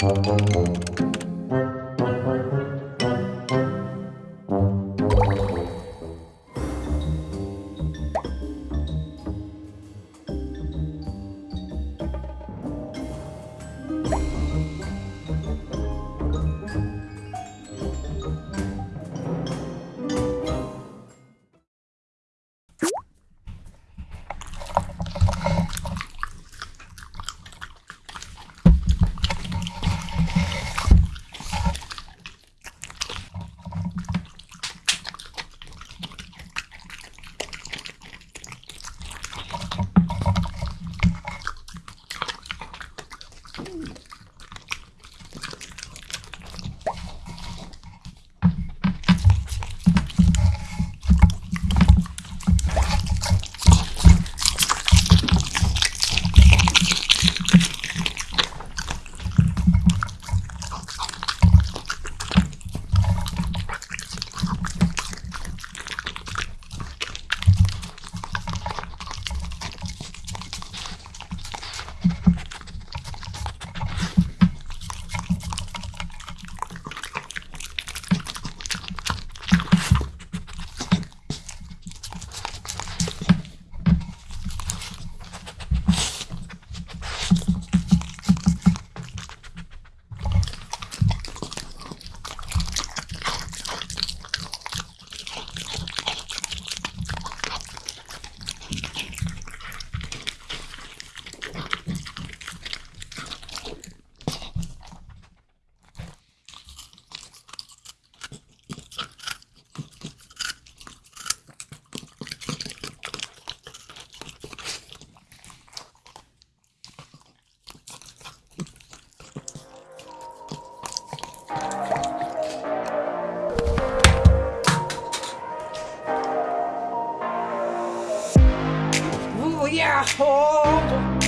Thank you. yeah. On. Oh.